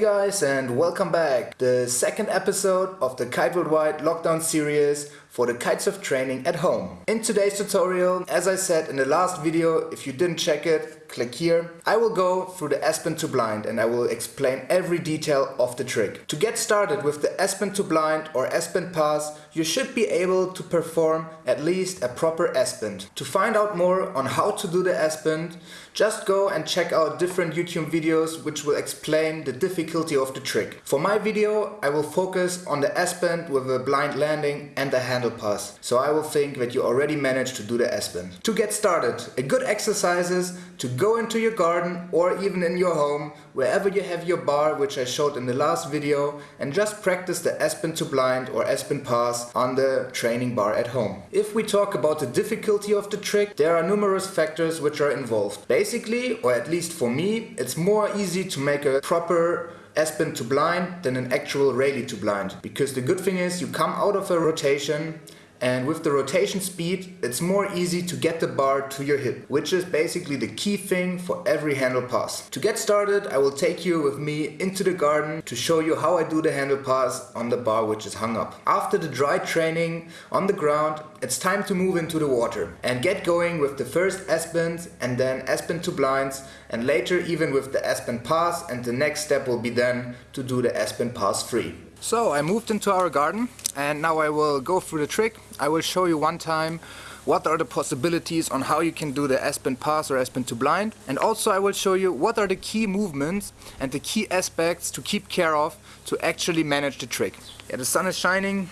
guys and welcome back. The second episode of the Kite Worldwide lockdown series for the kites of training at home. In today's tutorial, as I said in the last video, if you didn't check it, click here. I will go through the S-bend to blind and I will explain every detail of the trick. To get started with the S-bend to blind or S-bend pass, you should be able to perform at least a proper S-bend. To find out more on how to do the S-bend, just go and check out different YouTube videos which will explain the difficulty of the trick. For my video, I will focus on the S-bend with a blind landing and the handle pass. So I will think that you already managed to do the S-bend. To get started, a good exercise is to go into your garden or even in your home, wherever you have your bar, which I showed in the last video, and just practice the S-bend to blind or S-bend pass on the training bar at home. If we talk about the difficulty of the trick, there are numerous factors which are involved. Basically, or at least for me, it's more easy to make a proper S-bend to blind than an actual Raley to blind. Because the good thing is you come out of a rotation and with the rotation speed it's more easy to get the bar to your hip which is basically the key thing for every handle pass. To get started I will take you with me into the garden to show you how I do the handle pass on the bar which is hung up. After the dry training on the ground it's time to move into the water and get going with the first S-bends and then S-bend to blinds and later even with the S-bend pass and the next step will be then to do the S-bend pass free. So I moved into our garden and now I will go through the trick. I will show you one time what are the possibilities on how you can do the S-bend pass or S-bend to blind and also I will show you what are the key movements and the key aspects to keep care of to actually manage the trick. Yeah, the sun is shining,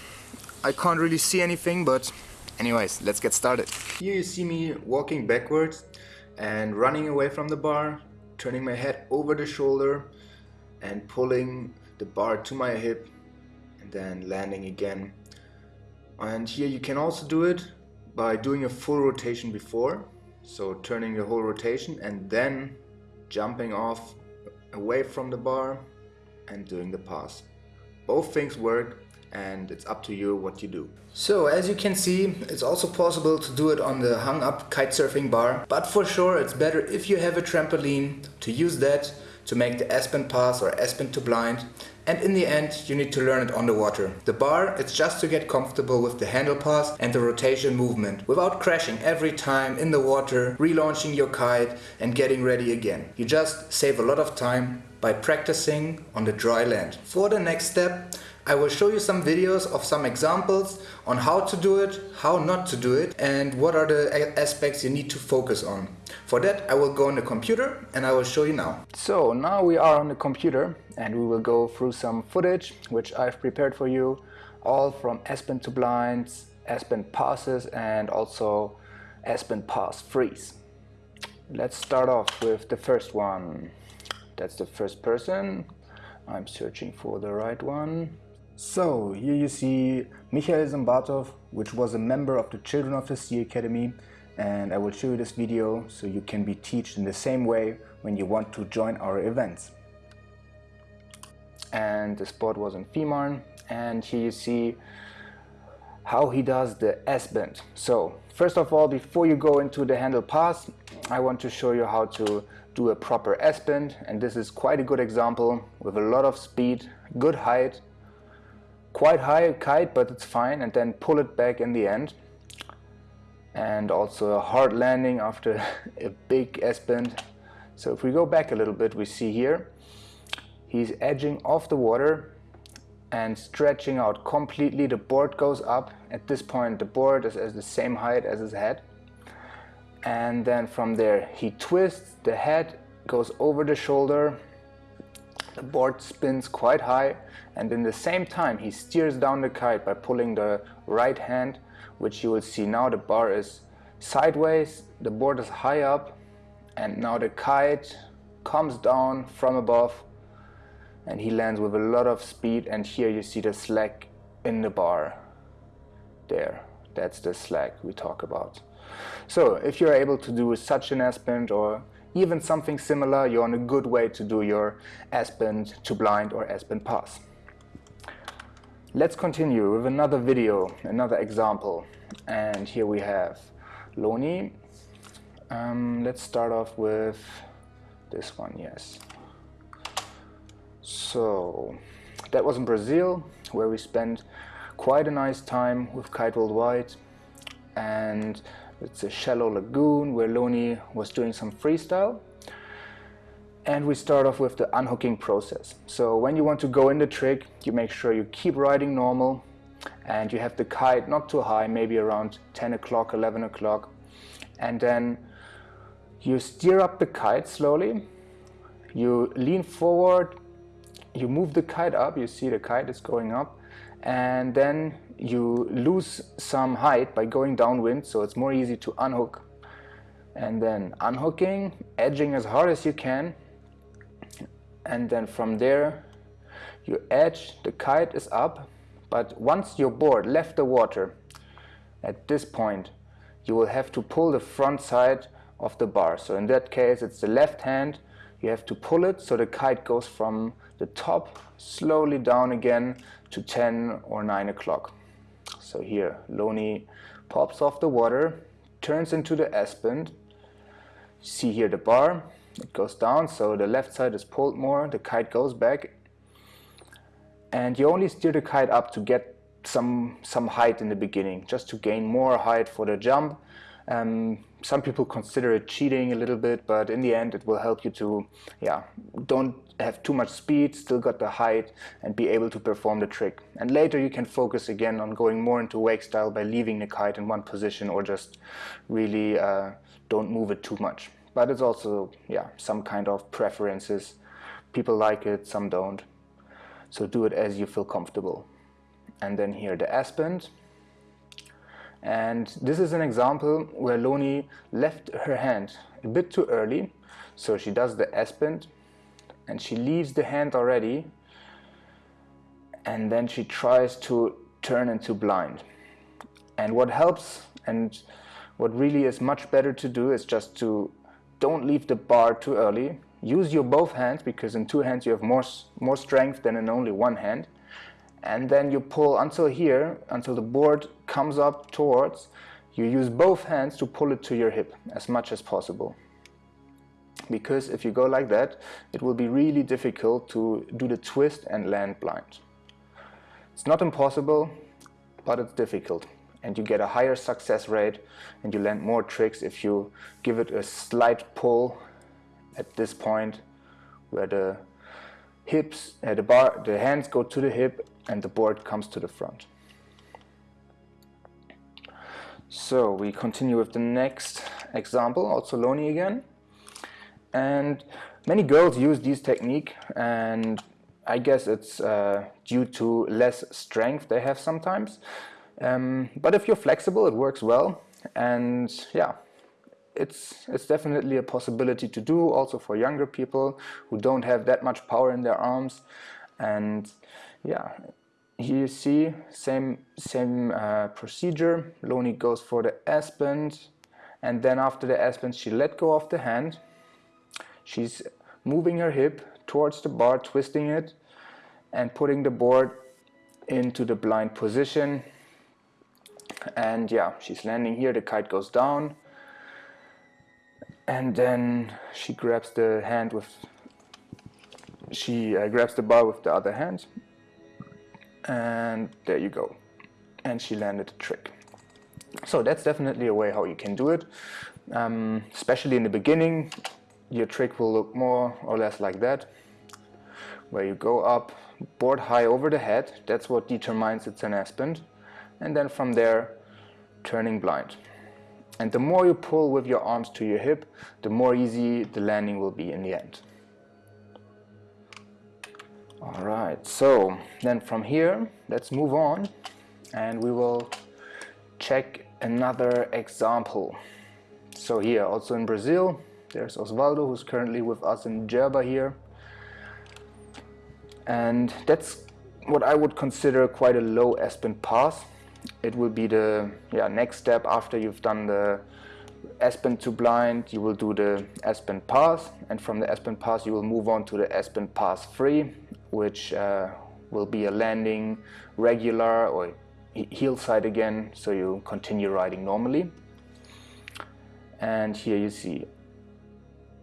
I can't really see anything but anyways, let's get started. Here you see me walking backwards and running away from the bar, turning my head over the shoulder and pulling the bar to my hip then landing again. And here you can also do it by doing a full rotation before. So turning the whole rotation and then jumping off away from the bar and doing the pass. Both things work and it's up to you what you do. So as you can see it's also possible to do it on the hung up kitesurfing bar but for sure it's better if you have a trampoline to use that to make the S-bend pass or S-bend to blind and in the end you need to learn it on the water. The bar it's just to get comfortable with the handle pass and the rotation movement without crashing every time in the water, relaunching your kite and getting ready again. You just save a lot of time by practicing on the dry land. For the next step I will show you some videos of some examples on how to do it, how not to do it and what are the aspects you need to focus on. For that I will go on the computer and I will show you now. So now we are on the computer and we will go through some footage which I've prepared for you all from S-bend to blinds, S-bend passes and also S-bend pass freeze. Let's start off with the first one. That's the first person. I'm searching for the right one. So here you see Michael Zambatov, which was a member of the Children of the Sea Academy and I will show you this video so you can be taught in the same way when you want to join our events. And the spot was in Fehmarn and here you see how he does the S-bend. So first of all, before you go into the handle pass, I want to show you how to do a proper S-bend and this is quite a good example with a lot of speed, good height quite high kite but it's fine and then pull it back in the end. And also a hard landing after a big S-bend so if we go back a little bit we see here he's edging off the water and stretching out completely. The board goes up. At this point the board is at the same height as his head. And then from there he twists. The head goes over the shoulder the board spins quite high and in the same time he steers down the kite by pulling the right hand which you will see now the bar is sideways, the board is high up and now the kite comes down from above and he lands with a lot of speed and here you see the slack in the bar. There that's the slack we talk about. So if you're able to do such an S-bend or even something similar, you're on a good way to do your S-bend to blind or S-bend pass. Let's continue with another video, another example. And here we have Loni. Um, let's start off with this one, yes. So that was in Brazil where we spent quite a nice time with Kite Worldwide and it's a shallow lagoon where Loni was doing some freestyle. And we start off with the unhooking process. So when you want to go in the trick you make sure you keep riding normal and you have the kite not too high maybe around 10 o'clock 11 o'clock. And then you steer up the kite slowly. You lean forward. You move the kite up. You see the kite is going up and then you lose some height by going downwind so it's more easy to unhook. And then unhooking edging as hard as you can. And then from there you edge the kite is up but once your board left the water at this point you will have to pull the front side of the bar. So in that case it's the left hand you have to pull it so the kite goes from the top slowly down again to 10 or 9 o'clock. So here Loni pops off the water turns into the S-bend see here the bar it goes down so the left side is pulled more the kite goes back. And you only steer the kite up to get some some height in the beginning just to gain more height for the jump. Um, some people consider it cheating a little bit but in the end it will help you to yeah don't have too much speed still got the height and be able to perform the trick. And later you can focus again on going more into wake style by leaving the kite in one position or just really uh, don't move it too much. But it's also yeah some kind of preferences. People like it some don't. So do it as you feel comfortable. And then here the S-bend and this is an example where Loni left her hand a bit too early. So she does the S-bend and she leaves the hand already. And then she tries to turn into blind. And what helps and what really is much better to do is just to don't leave the bar too early. Use your both hands because in two hands you have more more strength than in only one hand and then you pull until here until the board comes up towards you use both hands to pull it to your hip as much as possible. Because if you go like that it will be really difficult to do the twist and land blind. It's not impossible but it's difficult. And you get a higher success rate and you land more tricks if you give it a slight pull at this point where the hips, uh, the bar, the hands go to the hip and the board comes to the front. So we continue with the next example, also Loni again. And many girls use this technique and I guess it's uh, due to less strength they have sometimes. Um, but if you're flexible, it works well. And yeah, it's, it's definitely a possibility to do also for younger people who don't have that much power in their arms. And yeah here you see same same uh, procedure. Loni goes for the S-bend and then after the S-bend she let go of the hand. She's moving her hip towards the bar twisting it and putting the board into the blind position. And yeah she's landing here. The kite goes down and then she grabs the hand with she uh, grabs the bar with the other hand. And there you go. And she landed the trick. So that's definitely a way how you can do it. Um, especially in the beginning your trick will look more or less like that. Where you go up board high over the head. That's what determines it's an S-bend and then from there turning blind and the more you pull with your arms to your hip, the more easy the landing will be in the end. Alright, so then from here, let's move on and we will check another example. So here, also in Brazil, there's Osvaldo who's currently with us in Jerba here. And that's what I would consider quite a low S-bend pass it will be the yeah, next step after you've done the S-bend to blind, you will do the S-bend pass and from the S-bend pass you will move on to the S-bend pass free which uh, will be a landing regular or heel side again so you continue riding normally. And here you see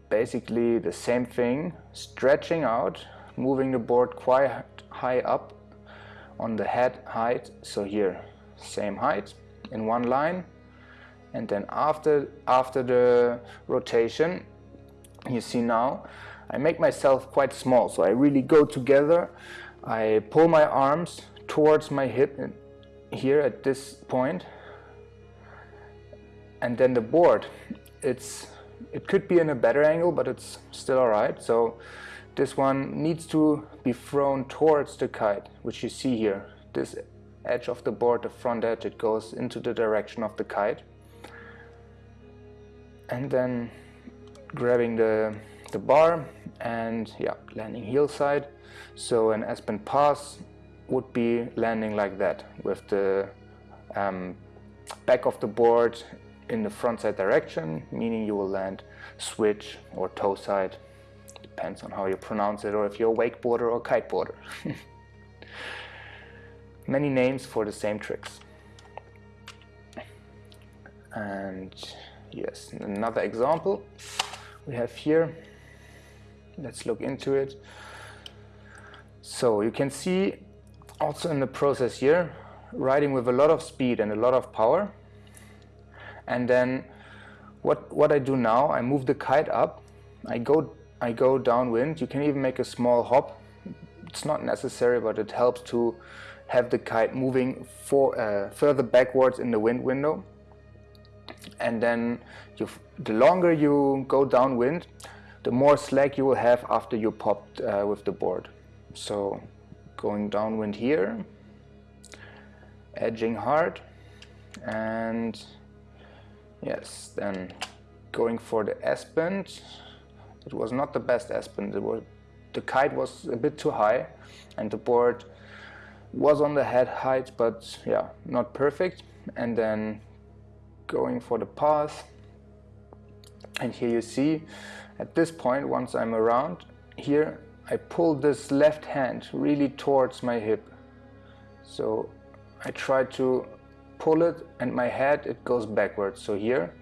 basically the same thing stretching out moving the board quite high up on the head height. So here same height in one line. And then after after the rotation you see now I make myself quite small. So I really go together. I pull my arms towards my hip uh, here at this point. And then the board it's it could be in a better angle but it's still alright so this one needs to be thrown towards the kite which you see here. This edge of the board the front edge it goes into the direction of the kite. And then grabbing the the bar and yeah landing heel side so an S-bend pass would be landing like that with the um, back of the board in the front side direction meaning you will land switch or toe side depends on how you pronounce it or if you're a wakeboarder or kiteboarder many names for the same tricks. And yes another example we have here. Let's look into it. So you can see also in the process here riding with a lot of speed and a lot of power. And then what what I do now I move the kite up. I go I go downwind. You can even make a small hop. It's not necessary but it helps to have the kite moving for uh, further backwards in the wind window and then the longer you go downwind the more slack you will have after you popped uh, with the board. So going downwind here, edging hard, and yes, then going for the S-bend. It was not the best S-bend. Was, the kite was a bit too high and the board was on the head height, but yeah, not perfect. And then going for the path. And here you see at this point, once I'm around here, I pull this left hand really towards my hip. So I try to pull it and my head, it goes backwards. So here,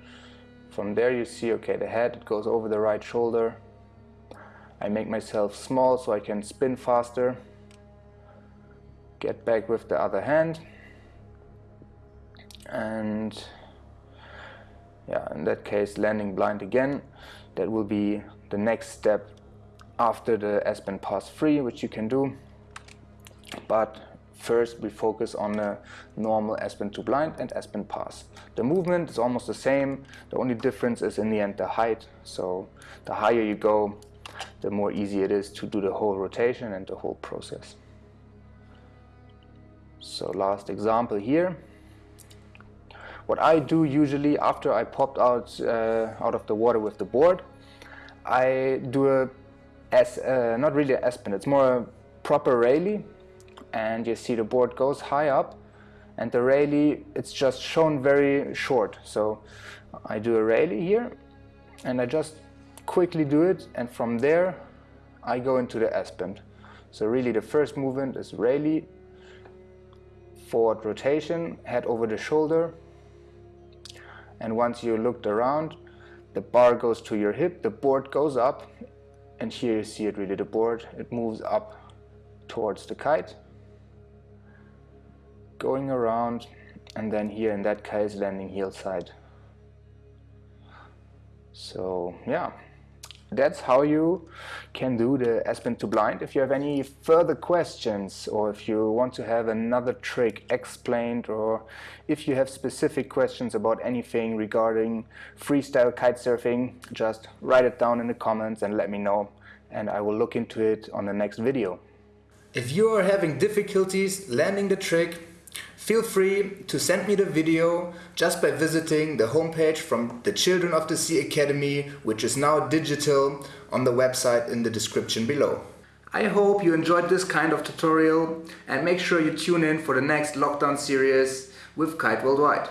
from there you see, okay, the head, it goes over the right shoulder. I make myself small so I can spin faster. Get back with the other hand. And yeah, in that case, landing blind again that will be the next step after the S-bend Pass 3 which you can do but first we focus on the normal S-bend to blind and S-bend Pass. The movement is almost the same, the only difference is in the end the height, so the higher you go the more easy it is to do the whole rotation and the whole process. So last example here. What I do usually after I popped out, uh, out of the water with the board, I do a, as, uh, not really an S-bend, it's more a proper Raley and you see the board goes high up and the Raley, it's just shown very short. So I do a Raley here and I just quickly do it and from there I go into the S-bend. So really the first movement is Raley, forward rotation, head over the shoulder, and once you looked around the bar goes to your hip the board goes up and here you see it really the board it moves up towards the kite. Going around and then here in that case landing heel side. So yeah that's how you can do the S-bend to blind. If you have any further questions or if you want to have another trick explained or if you have specific questions about anything regarding freestyle kite surfing, just write it down in the comments and let me know and I will look into it on the next video. If you are having difficulties landing the trick, Feel free to send me the video just by visiting the homepage from the Children of the Sea Academy, which is now digital, on the website in the description below. I hope you enjoyed this kind of tutorial and make sure you tune in for the next lockdown series with Kite Worldwide.